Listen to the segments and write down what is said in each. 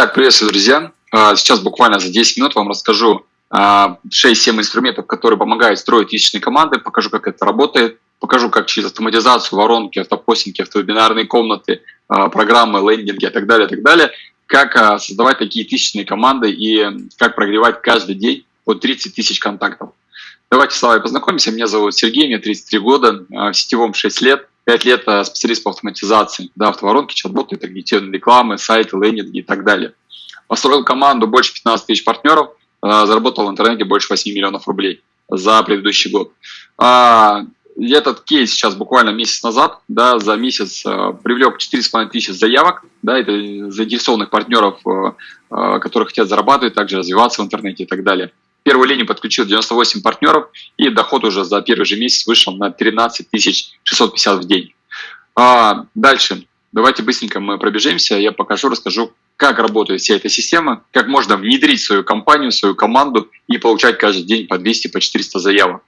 Итак, приветствую, друзья. А, сейчас буквально за 10 минут вам расскажу 6-7 а, инструментов, которые помогают строить личные команды, покажу, как это работает, покажу, как через автоматизацию, воронки, автопостинги, автовебинарные комнаты, а, программы, лендинги и так далее, и так далее, как создавать такие тысячные команды и как прогревать каждый день по 30 тысяч контактов. Давайте с вами познакомимся. Меня зовут Сергей, мне 33 года, в сетевом 6 лет. 5 лет специалист по автоматизации, да, автоворонки, чат-боты, таргетированные рекламы, сайты, лендинги и так далее. Построил команду больше 15 тысяч партнеров, э, заработал в интернете больше 8 миллионов рублей за предыдущий год. А, этот кейс сейчас буквально месяц назад, да, за месяц э, привлек 4,5 тысячи заявок, да, это заинтересованных партнеров, э, которые хотят зарабатывать, также развиваться в интернете и так далее. Первую линию подключил 98 партнеров, и доход уже за первый же месяц вышел на 13 650 в день. А, дальше, давайте быстренько мы пробежимся, я покажу, расскажу, как работает вся эта система, как можно внедрить свою компанию, свою команду и получать каждый день по 200, по 400 заявок.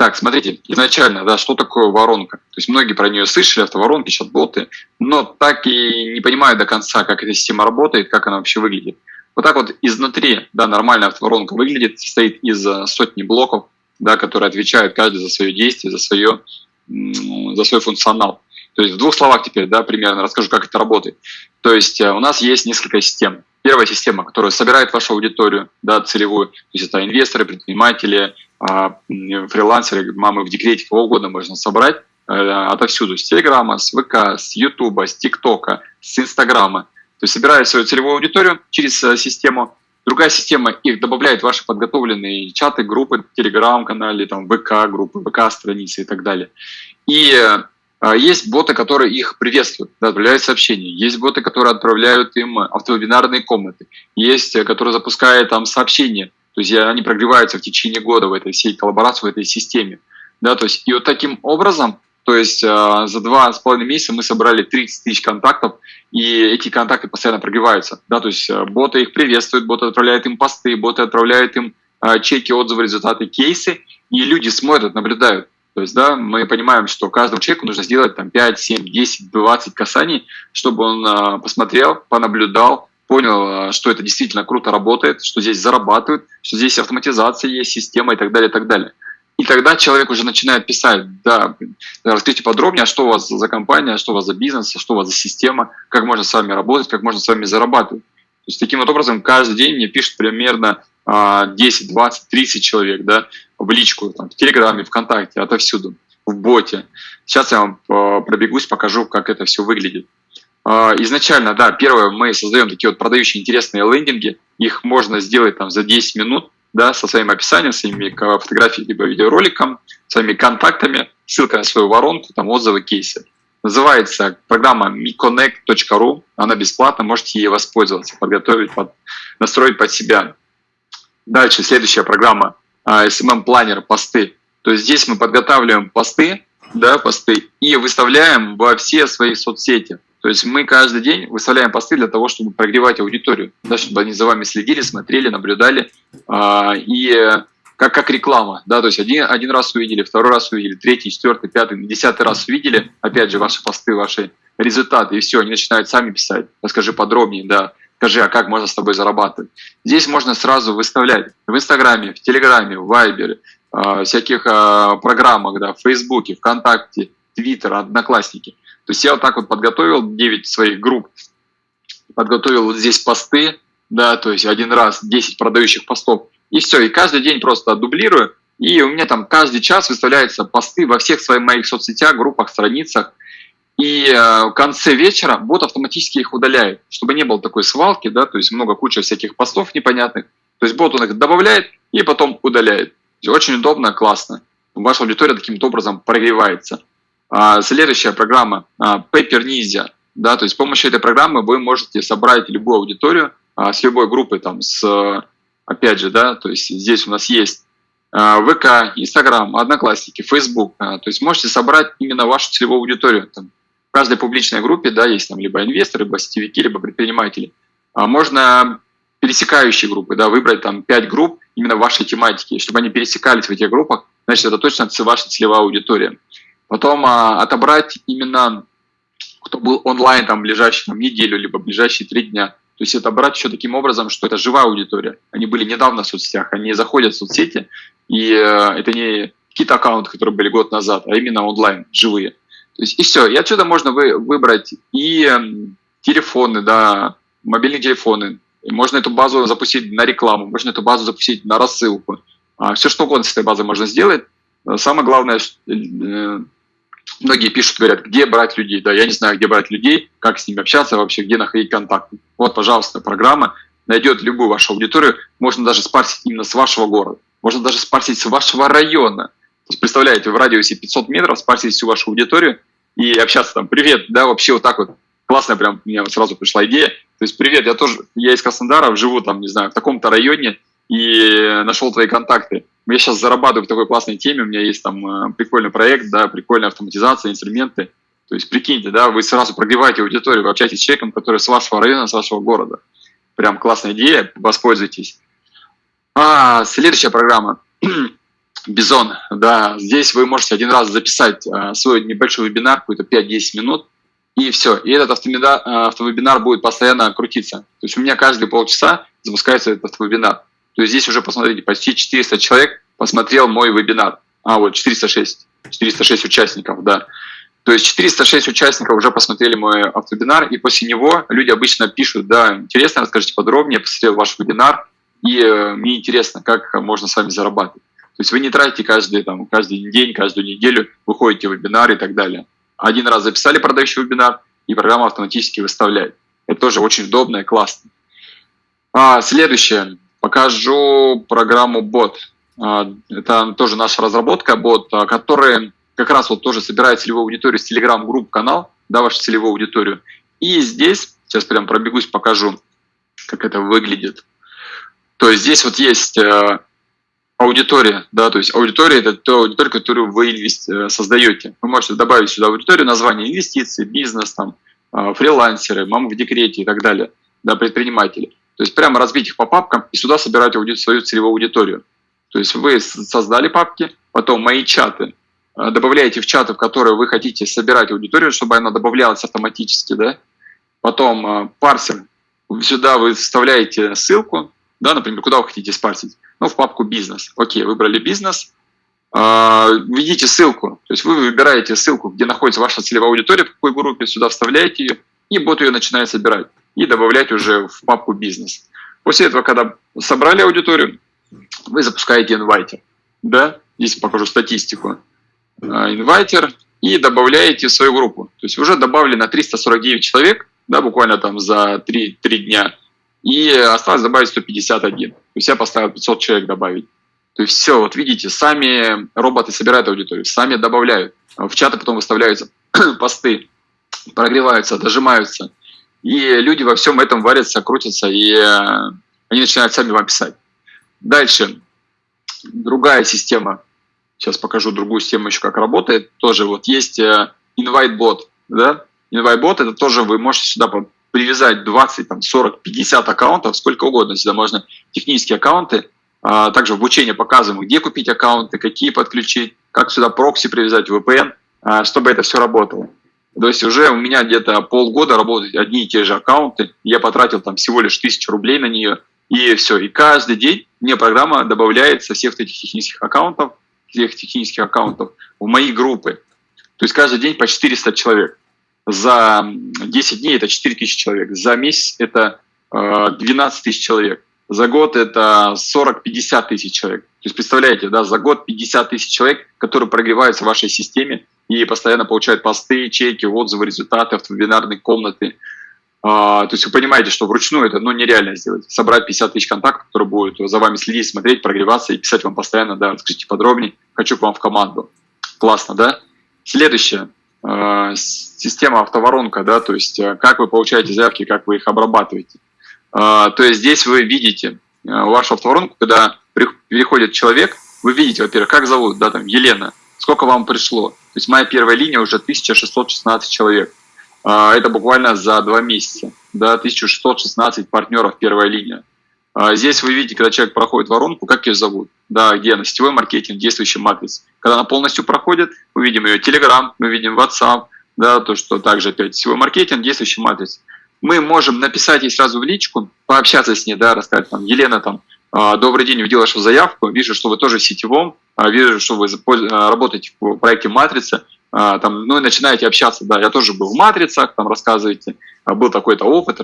Так, смотрите, изначально, да, что такое воронка? То есть многие про нее слышали, автоворонки, чат-боты, но так и не понимают до конца, как эта система работает, как она вообще выглядит. Вот так вот изнутри, да, нормальная автоворонка выглядит, состоит из э, сотни блоков, да, которые отвечают каждый за свое действие, за, свое, за свой функционал. То есть в двух словах теперь, да, примерно расскажу, как это работает. То есть э, у нас есть несколько систем. Первая система, которая собирает вашу аудиторию, да, целевую, то есть это инвесторы, предприниматели, а, фрилансеры, мамы в декрете, кого угодно можно собрать э, отовсюду, с Телеграма, с ВК, с Ютуба, с ТикТока, с Инстаграма. То есть собирает свою целевую аудиторию через э, систему, другая система их добавляет в ваши подготовленные чаты, группы, телеграм-канале, там, ВК-группы, ВК-страницы и так далее. И э, есть боты, которые их приветствуют, отправляют сообщения. Есть боты, которые отправляют им автовебинарные комнаты. Есть, э, которые запускают там сообщения. То есть они прогреваются в течение года в этой всей коллаборации, в этой системе. Да, то есть, и вот таким образом то есть э, за два с половиной месяца мы собрали 30 тысяч контактов, и эти контакты постоянно прогреваются. Да, то есть э, боты их приветствуют, боты отправляют им посты, боты отправляют им э, чеки, отзывы, результаты, кейсы, и люди смотрят, наблюдают. То есть, да, мы понимаем, что каждому человеку нужно сделать там 5, 7, 10, 20 касаний, чтобы он э, посмотрел, понаблюдал, понял, что это действительно круто работает, что здесь зарабатывают, что здесь автоматизация есть, система и так далее, и так далее. И тогда человек уже начинает писать, да, расскажите подробнее, а что у вас за компания, что у вас за бизнес, что у вас за система, как можно с вами работать, как можно с вами зарабатывать. То есть таким вот образом каждый день мне пишет примерно 10, 20, 30 человек да, в личку, там, в Телеграме, ВКонтакте, отовсюду, в боте. Сейчас я вам а, пробегусь, покажу, как это все выглядит. А, изначально, да, первое, мы создаем такие вот продающие интересные лендинги, их можно сделать там за 10 минут, да, со своим описанием, своими фотографиями либо видеороликом, своими контактами, ссылкой на свою воронку, там отзывы, кейсы. Называется программа miconnect.ru, она бесплатна, можете ей воспользоваться, подготовить, под, настроить под себя. Дальше следующая программа SMM Planner посты. То есть здесь мы подготавливаем посты, да, посты и выставляем во все свои соцсети. То есть мы каждый день выставляем посты для того, чтобы прогревать аудиторию, да, чтобы они за вами следили, смотрели, наблюдали. А, и как, как реклама, да, то есть один, один раз увидели, второй раз увидели, третий, четвертый, пятый, десятый раз увидели, опять же, ваши посты, ваши результаты, и все, они начинают сами писать, расскажи подробнее, да, скажи, а как можно с тобой зарабатывать. Здесь можно сразу выставлять в Инстаграме, в Телеграме, в Вайбере, э, всяких э, программах, да, в Фейсбуке, ВКонтакте, Твиттер, Одноклассники. То есть я вот так вот подготовил 9 своих групп, подготовил вот здесь посты, да, то есть один раз 10 продающих постов, и все, и каждый день просто дублирую, и у меня там каждый час выставляются посты во всех своих моих соцсетях, группах, страницах, и э, в конце вечера бот автоматически их удаляет, чтобы не было такой свалки, да, то есть много куча всяких постов непонятных. То есть бот он их добавляет и потом удаляет. Очень удобно, классно. Ваша аудитория таким образом прогревается. А, следующая программа а, Paper Ninja. Да, то есть с помощью этой программы вы можете собрать любую аудиторию а, с любой группой, там, с, опять же, да, то есть здесь у нас есть ВК, Инстаграм, Одноклассники, Фейсбук. То есть можете собрать именно вашу целевую аудиторию. Там, в каждой публичной группе да, есть там либо инвесторы, либо сетевики, либо предприниматели. Можно пересекающие группы, да, выбрать там 5 групп именно вашей тематики, чтобы они пересекались в этих группах, значит, это точно ваша целевая аудитория. Потом а, отобрать именно, кто был онлайн там ближайшие там, неделю, либо ближайшие три дня. То есть это брать еще таким образом, что это живая аудитория. Они были недавно в соцсетях, они заходят в соцсети, и э, это не какие-то аккаунты, которые были год назад, а именно онлайн, живые. То есть и все. И отсюда можно вы, выбрать и э, телефоны, да, мобильные телефоны. И можно эту базу запустить на рекламу, можно эту базу запустить на рассылку. А, все что угодно с этой базой можно сделать. Самое главное, э, многие пишут, говорят, где брать людей. Да, я не знаю, где брать людей, как с ними общаться вообще, где находить контакты. Вот, пожалуйста, программа найдет любую вашу аудиторию. Можно даже спарсить именно с вашего города. Можно даже спарсить с вашего района. То есть, представляете, в радиусе 500 метров спарсить всю вашу аудиторию и общаться там, привет, да, вообще вот так вот. Классно, прям, мне сразу пришла идея. То есть, привет, я тоже, я из Краснодара, живу там, не знаю, в таком-то районе, и нашел твои контакты. Я сейчас зарабатываю в такой классной теме, у меня есть там э, прикольный проект, да, прикольная автоматизация, инструменты. То есть, прикиньте, да, вы сразу прогреваете аудиторию, вы общаетесь с человеком, который с вашего района, с вашего города. Прям классная идея, воспользуйтесь. А, следующая программа. Бизон, да, здесь вы можете один раз записать а, свой небольшой вебинар, какой-то 5-10 минут, и все. И этот автовебинар, автовебинар будет постоянно крутиться. То есть у меня каждые полчаса запускается этот автовебинар то здесь уже, посмотрите, почти 400 человек посмотрел мой вебинар. А, вот 406, 406 участников, да. То есть 406 участников уже посмотрели мой автовебинар, и после него люди обычно пишут, да, интересно, расскажите подробнее, посмотрел ваш вебинар, и э, мне интересно, как можно с вами зарабатывать. То есть вы не тратите каждый, там, каждый день, каждую неделю, выходите в вебинар и так далее. Один раз записали продающий вебинар, и программа автоматически выставляет. Это тоже очень удобно и классно. А, следующее. Покажу программу Bot. А, это тоже наша разработка, бот, а, который как раз вот тоже собирает целевую аудиторию с Telegram групп канал, да, вашу целевую аудиторию. И здесь, сейчас прям пробегусь, покажу, как это выглядит. То есть здесь вот есть э, аудитория, да, то есть аудитория это та аудитория, которую вы э, создаете. Вы можете добавить сюда аудиторию, название инвестиции, бизнес, там, э, фрилансеры, мамы в декрете и так далее, да, предприниматели. То есть прямо разбить их по папкам и сюда собирать свою целевую аудиторию. То есть вы создали папки, потом мои чаты, э, добавляете в чаты, в которые вы хотите собирать аудиторию, чтобы она добавлялась автоматически, да. Потом э, парсер, сюда вы вставляете ссылку, да, например, куда вы хотите спарсить. Ну, в папку бизнес. Окей, выбрали бизнес, э, введите ссылку, то есть вы выбираете ссылку, где находится ваша целевая аудитория, в какой группе, сюда вставляете ее, и бот ее начинает собирать и добавлять уже в папку бизнес. После этого, когда собрали аудиторию, вы запускаете инвайтер. Да? Здесь покажу статистику. А, инвайтер и добавляете в свою группу. То есть уже добавлено 349 человек, да, буквально там за 3, 3 дня, и осталось добавить 151. То есть я поставил 500 человек добавить. То есть все, вот видите, сами роботы собирают аудиторию, сами добавляют. В чаты потом выставляются посты, прогреваются, дожимаются. И люди во всем этом варятся, крутятся, и э, они начинают сами вам писать. Дальше. Другая система. Сейчас покажу другую систему еще, как работает. Тоже вот есть э, InviteBot. Да? InviteBot это тоже вы можете сюда привязать 20, там, 40, 50 аккаунтов, сколько угодно. Сюда можно технические аккаунты. А также в обучении показываем, где купить аккаунты, какие подключить, как сюда прокси привязать, VPN, а, чтобы это все работало. То есть уже у меня где-то полгода работают одни и те же аккаунты. Я потратил там всего лишь тысячу рублей на нее. И все. И каждый день мне программа добавляет со всех этих технических аккаунтов, всех технических аккаунтов в мои группы. То есть каждый день по 400 человек. За 10 дней это 4 тысячи человек. За месяц это 12 э, тысяч человек. За год это 40-50 тысяч человек. То есть представляете, да, за год 50 тысяч человек, которые прогреваются в вашей системе и постоянно получают посты, чеки, отзывы, результаты, автовебинарные комнаты. А, то есть вы понимаете, что вручную это ну, нереально сделать. Собрать 50 тысяч контактов, которые будут за вами следить, смотреть, прогреваться и писать вам постоянно, да, расскажите подробнее, хочу к вам в команду. Классно, да? Следующее. А, система автоворонка, да, то есть а, как вы получаете заявки, как вы их обрабатываете. А, то есть здесь вы видите вашу автоворонку, когда переходит человек, вы видите, во-первых, как зовут, да, там, Елена, сколько вам пришло. То есть моя первая линия уже 1616 человек. А, это буквально за два месяца. Да, 1616 партнеров первая линия. А, здесь вы видите, когда человек проходит воронку, как ее зовут. Да, где она? Сетевой маркетинг, действующий матриц. Когда она полностью проходит, мы видим ее Telegram, мы видим WhatsApp, да, то, что также опять сетевой маркетинг, действующий матриц. мы можем написать ей сразу в личку, пообщаться с ней, да, рассказать там, Елена, там, «А, добрый день, увидела вашу заявку, вижу, что вы тоже в сетевом, а, вижу, что вы работаете в проекте «Матрица», там, ну и начинаете общаться, да, я тоже был в «Матрицах», там рассказываете, был такой-то опыт,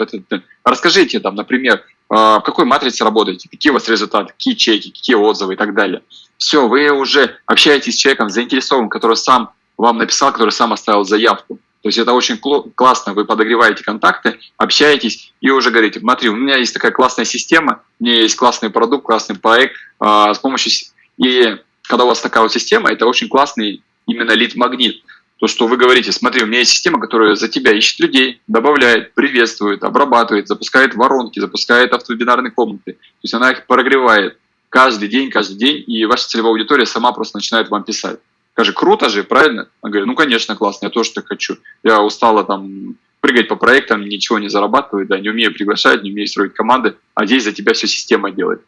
расскажите там, например, в какой матрице работаете, какие у вас результаты, какие чеки, какие отзывы и так далее. Все, вы уже общаетесь с человеком заинтересованным, который сам вам написал, который сам оставил заявку. То есть это очень классно, вы подогреваете контакты, общаетесь и уже говорите, смотри, у меня есть такая классная система, у меня есть классный продукт, классный проект, а, с помощью... И когда у вас такая вот система, это очень классный именно лид-магнит. То, что вы говорите, смотри, у меня есть система, которая за тебя ищет людей, добавляет, приветствует, обрабатывает, запускает воронки, запускает автовебинарные комнаты. То есть она их прогревает каждый день, каждый день, и ваша целевая аудитория сама просто начинает вам писать. Скажи, круто же, правильно? Он говорит, ну, конечно, классно, я тоже так хочу. Я устала там прыгать по проектам, ничего не зарабатываю, да, не умею приглашать, не умею строить команды, а здесь за тебя все система делает.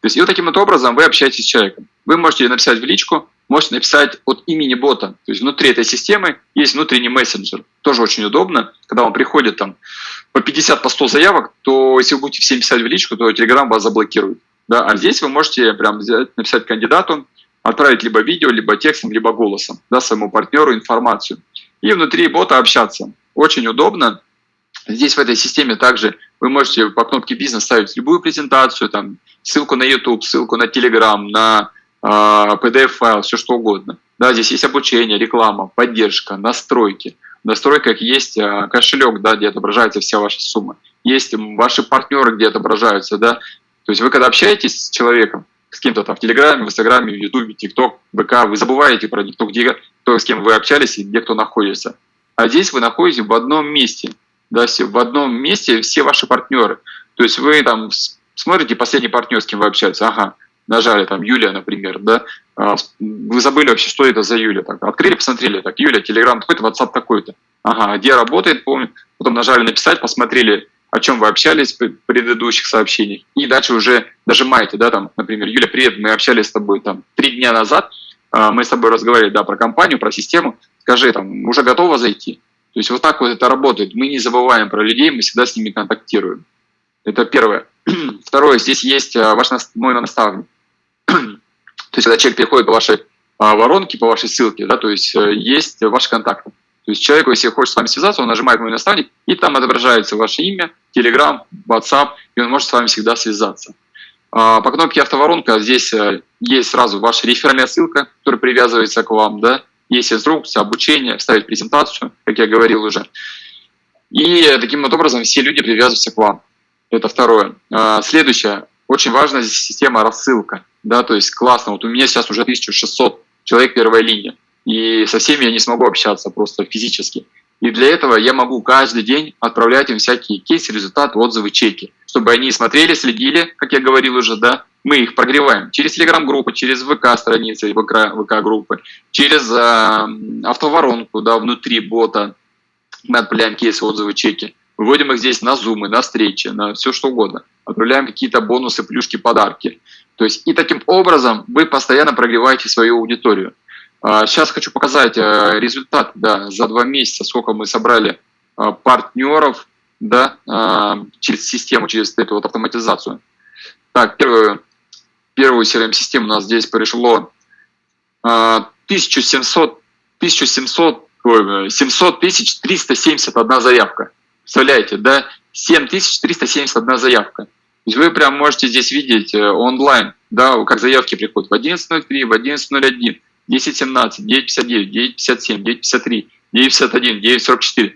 То есть и вот таким вот образом вы общаетесь с человеком. Вы можете написать в личку, можете написать от имени бота. То есть внутри этой системы есть внутренний мессенджер. Тоже очень удобно. Когда вам приходит там по 50, по 100 заявок, то если вы будете всем писать в личку, то Telegram вас заблокирует. Да? А здесь вы можете прям взять, написать кандидату, отправить либо видео, либо текстом, либо голосом да, своему партнеру информацию. И внутри бота общаться. Очень удобно. Здесь в этой системе также вы можете по кнопке «Бизнес» ставить любую презентацию, там, ссылку на YouTube, ссылку на Telegram, на э, PDF-файл, все что угодно. Да, здесь есть обучение, реклама, поддержка, настройки. В настройках есть э, кошелек, да, где отображается вся ваша сумма. Есть ваши партнеры, где отображаются. Да. То есть вы когда общаетесь с человеком, с кем-то там в Телеграме, в Инстаграме, в Ютубе, ТикТок, ВК, вы забываете про кто где, кто с кем вы общались и где кто находится. А здесь вы находитесь в одном месте, да, в одном месте все ваши партнеры. То есть вы там смотрите последний партнер, с кем вы общаетесь, ага, нажали там Юлия, например, да, а, вы забыли вообще, что это за Юля, так, открыли, посмотрели, так, Юля, Телеграм такой-то, WhatsApp такой-то, ага, где работает, помню, потом нажали написать, посмотрели, о чем вы общались в предыдущих сообщениях, и дальше уже нажимаете, да, там, например, Юля, привет, мы общались с тобой там три дня назад, а, мы с тобой разговаривали, да, про компанию, про систему, скажи, там, уже готова зайти? То есть вот так вот это работает. Мы не забываем про людей, мы всегда с ними контактируем. Это первое. Второе, здесь есть а, ваш мой наставник. то есть когда человек переходит по вашей а, воронке, по вашей ссылке, да, то есть э, есть ваши контакты. То есть человеку, если хочет с вами связаться, он нажимает «Мой наставник», и там отображается ваше имя, Telegram, WhatsApp, и он может с вами всегда связаться. А, по кнопке «Автоворонка» здесь э, есть сразу ваша реферальная ссылка, которая привязывается к вам, да, есть инструкция, обучение, вставить презентацию, как я говорил уже. И таким вот образом все люди привязываются к вам. Это второе. А, следующее. Очень важная здесь система рассылка. Да, то есть классно. Вот у меня сейчас уже 1600 человек первая линия и со всеми я не смогу общаться просто физически. И для этого я могу каждый день отправлять им всякие кейсы, результаты, отзывы, чеки, чтобы они смотрели, следили, как я говорил уже, да, мы их прогреваем через телеграм-группы, через ВК-страницы, ВК-группы, через э, автоворонку, да, внутри бота, мы отправляем кейсы, отзывы, чеки, выводим их здесь на зумы, на встречи, на все что угодно, отправляем какие-то бонусы, плюшки, подарки. То есть и таким образом вы постоянно прогреваете свою аудиторию. Сейчас а, хочу показать э, результат да, за два месяца, сколько мы собрали а, партнеров да, а, через систему, через эту вот автоматизацию. Так, первую, первую CRM-систему у нас здесь пришло 1700, 1700, 700 тысяч 371 заявка. Представляете, да? 7371 заявка. То есть вы прям можете здесь видеть э, онлайн, да, как заявки приходят в 11.03, в 11.01. 10.17, 9.59, 9.57, 9.53, 9.51, 9.44.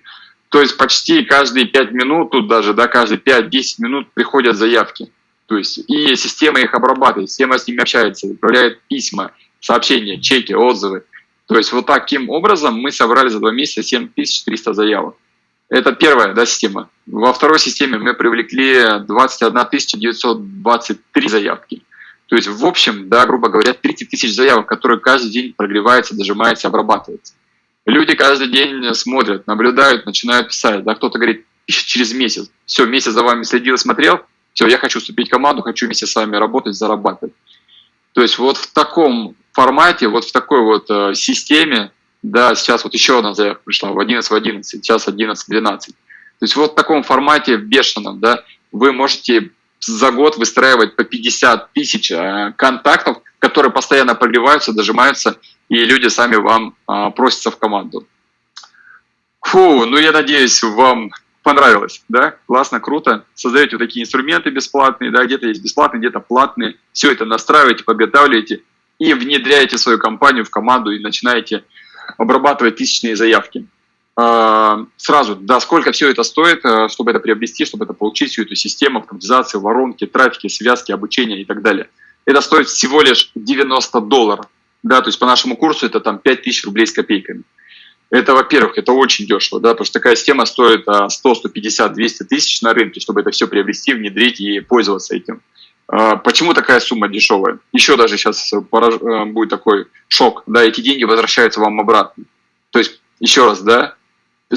То есть почти каждые 5 минут, тут даже, да, каждые 5-10 минут приходят заявки. То есть и система их обрабатывает, система с ними общается, отправляет письма, сообщения, чеки, отзывы. То есть вот таким образом мы собрали за два месяца 7300 заявок. Это первая да, система. Во второй системе мы привлекли 21 923 заявки. То есть, в общем, да, грубо говоря, 30 тысяч заявок, которые каждый день прогреваются, дожимаются, обрабатываются. Люди каждый день смотрят, наблюдают, начинают писать. Да, кто-то говорит, пишет через месяц. Все, месяц за вами следил, смотрел. Все, я хочу вступить в команду, хочу вместе с вами работать, зарабатывать. То есть вот в таком формате, вот в такой вот э, системе, да, сейчас вот еще одна заявка пришла в 11 в 11, сейчас 11 12. То есть вот в таком формате бешеном, да, вы можете за год выстраивать по 50 тысяч э, контактов, которые постоянно прогреваются, дожимаются, и люди сами вам а, просятся в команду. Фу, ну я надеюсь, вам понравилось, да, классно, круто. Создаете вот такие инструменты бесплатные, да, где-то есть бесплатные, где-то платные. Все это настраиваете, подготавливаете и внедряете свою компанию в команду и начинаете обрабатывать тысячные заявки. А, сразу, да, сколько все это стоит, э, чтобы это приобрести, чтобы это получить, всю эту систему автоматизации, воронки, трафики, связки, обучения и так далее. Это стоит всего лишь 90 долларов. Да, то есть по нашему курсу это там 5000 рублей с копейками. Это, во-первых, это очень дешево, да, потому что такая система стоит 100, 150, 200 тысяч на рынке, чтобы это все приобрести, внедрить и пользоваться этим. А, почему такая сумма дешевая? Еще даже сейчас э, будет такой шок, да, эти деньги возвращаются вам обратно. То есть, еще раз, да,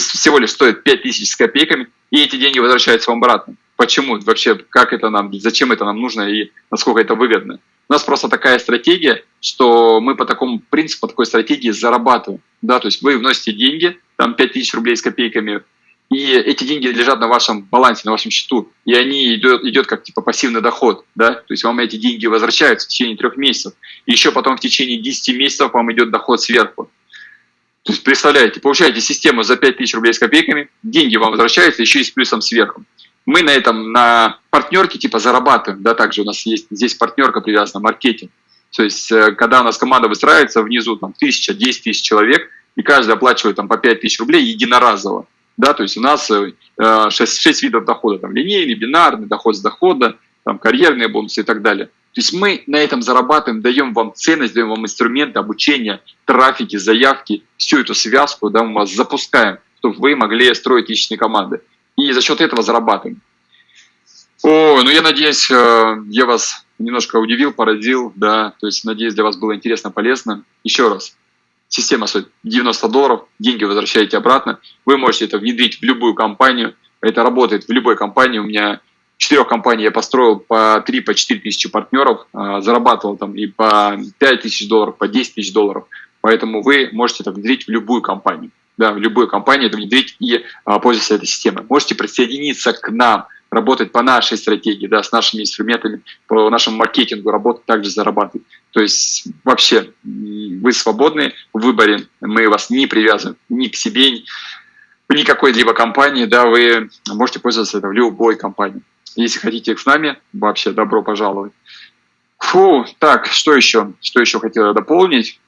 всего лишь стоит 5 тысяч с копейками, и эти деньги возвращаются вам обратно. Почему? Вообще, как это нам, зачем это нам нужно и насколько это выгодно? У нас просто такая стратегия, что мы по такому принципу, по такой стратегии зарабатываем. Да, то есть вы вносите деньги, там 5 тысяч рублей с копейками, и эти деньги лежат на вашем балансе, на вашем счету, и они идет, идет как типа пассивный доход, да, то есть вам эти деньги возвращаются в течение трех месяцев, и еще потом в течение 10 месяцев вам идет доход сверху. То есть, представляете, получаете систему за 5 тысяч рублей с копейками, деньги вам возвращаются еще и с плюсом сверху. Мы на этом, на партнерке типа зарабатываем, да, также у нас есть здесь партнерка привязана, маркетинг. То есть, э, когда у нас команда выстраивается внизу, там, тысяча, десять тысяч человек, и каждый оплачивает там по 5 тысяч рублей единоразово, да, то есть у нас 6, э, 6 видов дохода, там, линейный, бинарный, доход с дохода, там, карьерные бонусы и так далее. То есть мы на этом зарабатываем, даем вам ценность, даем вам инструменты обучения, трафики, заявки, всю эту связку да, мы вас запускаем, чтобы вы могли строить личные команды. И за счет этого зарабатываем. О, ну я надеюсь, э, я вас немножко удивил, поразил, да, то есть надеюсь, для вас было интересно, полезно. Еще раз, система стоит 90 долларов, деньги возвращаете обратно, вы можете это внедрить в любую компанию, это работает в любой компании, у меня четырех компаний я построил по 3-4 по тысячи партнеров, а, зарабатывал там и по 5 тысяч долларов, по 10 тысяч долларов. Поэтому вы можете это внедрить в любую компанию. Да, в любую компанию это внедрить и а, пользоваться этой системой. Можете присоединиться к нам, работать по нашей стратегии, да, с нашими инструментами, по нашему маркетингу, работать также зарабатывать. То есть вообще вы свободны в выборе, мы вас не привязываем ни к себе, ни к какой-либо компании, да, вы можете пользоваться это в любой компании. Если хотите с нами, вообще добро пожаловать. Фу, так, что еще? Что еще хотела дополнить?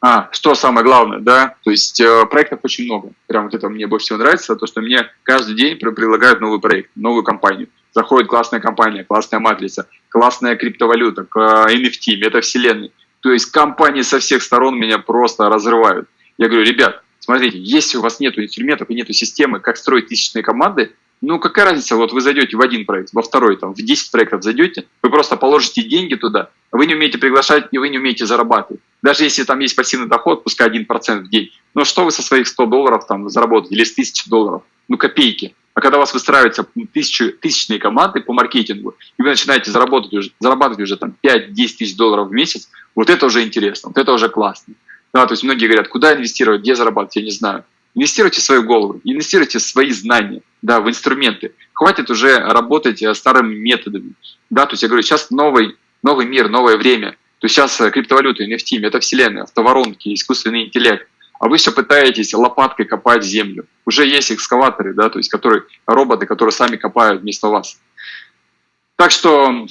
А, что самое главное, да, то есть э, проектов очень много. Прям вот это мне больше всего нравится, то, что мне каждый день предлагают новый проект, новую компанию. Заходит классная компания, классная матрица, классная криптовалюта, NFT, метавселенной. То есть компании со всех сторон меня просто разрывают. Я говорю, ребят, смотрите, если у вас нет инструментов и нет системы, как строить тысячные команды, ну, какая разница, вот вы зайдете в один проект, во второй, там, в 10 проектов зайдете, вы просто положите деньги туда, вы не умеете приглашать и вы не умеете зарабатывать. Даже если там есть пассивный доход, пускай 1% в день, но что вы со своих 100 долларов там заработаете или с 1000 долларов? Ну, копейки. А когда у вас выстраиваются тысячу, тысячные команды по маркетингу, и вы начинаете заработать уже, зарабатывать уже там 5-10 тысяч долларов в месяц, вот это уже интересно, вот это уже классно. Да, то есть многие говорят, куда инвестировать, где зарабатывать, я не знаю. Инвестируйте в свою голову, инвестируйте в свои знания, да, в инструменты. Хватит уже работать э, старыми методами. Да, то есть я говорю, сейчас новый, новый мир, новое время. То есть сейчас э, криптовалюта, NFT, метавселенная, автоворонки, искусственный интеллект. А вы все пытаетесь лопаткой копать землю. Уже есть экскаваторы, да, то есть которые, роботы, которые сами копают вместо вас. Так что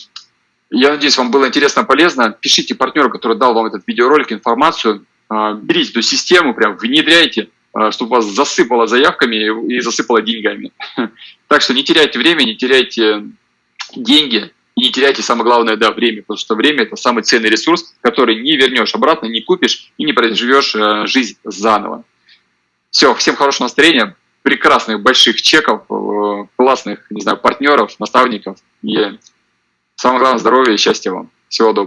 я надеюсь, вам было интересно, полезно. Пишите партнеру, который дал вам этот видеоролик, информацию. А, берите эту систему, прям внедряйте. А, чтобы вас засыпало заявками и засыпало деньгами. Так что не теряйте время, не теряйте деньги и не теряйте, самое главное, да, время, потому что время – это самый ценный ресурс, который не вернешь обратно, не купишь и не проживешь э, жизнь заново. Все, всем хорошего настроения, прекрасных больших чеков, э, классных, не знаю, партнеров, наставников и самое главное – здоровья и счастья вам. Всего доброго.